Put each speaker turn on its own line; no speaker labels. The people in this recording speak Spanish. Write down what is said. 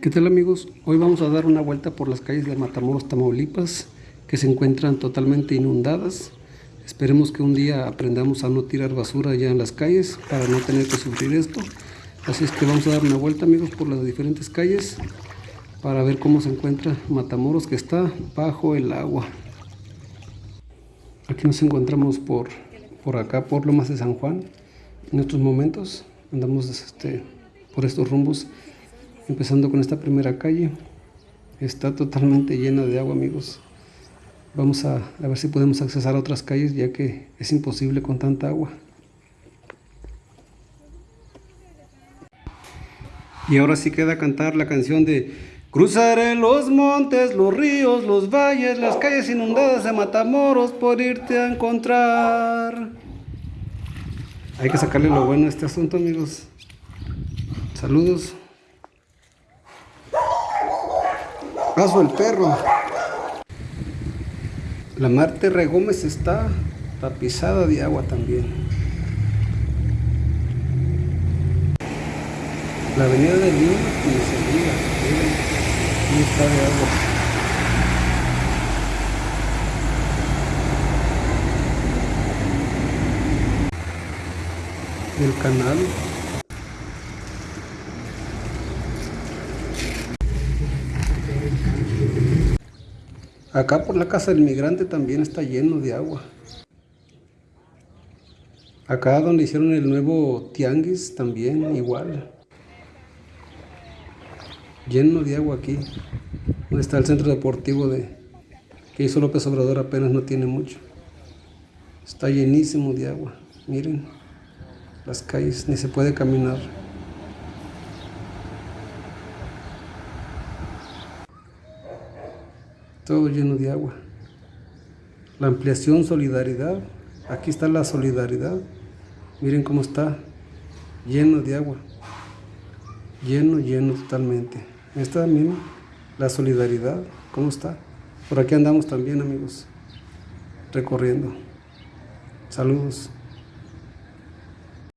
¿Qué tal amigos? Hoy vamos a dar una vuelta por las calles de Matamoros, Tamaulipas, que se encuentran totalmente inundadas. Esperemos que un día aprendamos a no tirar basura ya en las calles para no tener que sufrir esto. Así es que vamos a dar una vuelta amigos por las diferentes calles para ver cómo se encuentra Matamoros que está bajo el agua. Aquí nos encontramos por, por acá, por Lomas de San Juan. En estos momentos andamos este, por estos rumbos empezando con esta primera calle. Está totalmente llena de agua amigos. Vamos a, ver si podemos accesar a otras calles ya que es imposible con tanta agua. Y ahora sí queda cantar la canción de cruzaré los montes, los ríos, los valles las calles inundadas de Matamoros por irte a encontrar. Hay que sacarle lo bueno a este asunto amigos. Saludos Paso el perro. La Marte Regómez está tapizada de agua también. La avenida de Lima ni se diga. Aquí está de agua. El canal Acá por la casa del migrante también está lleno de agua. Acá donde hicieron el nuevo tianguis también igual. Lleno de agua aquí. Donde está el centro deportivo de que hizo López Obrador apenas no tiene mucho. Está llenísimo de agua. Miren las calles, ni se puede caminar. Todo lleno de agua. La ampliación solidaridad, aquí está la solidaridad, miren cómo está, lleno de agua, lleno, lleno totalmente. Esta también, la solidaridad, cómo está. Por aquí andamos también amigos, recorriendo. Saludos.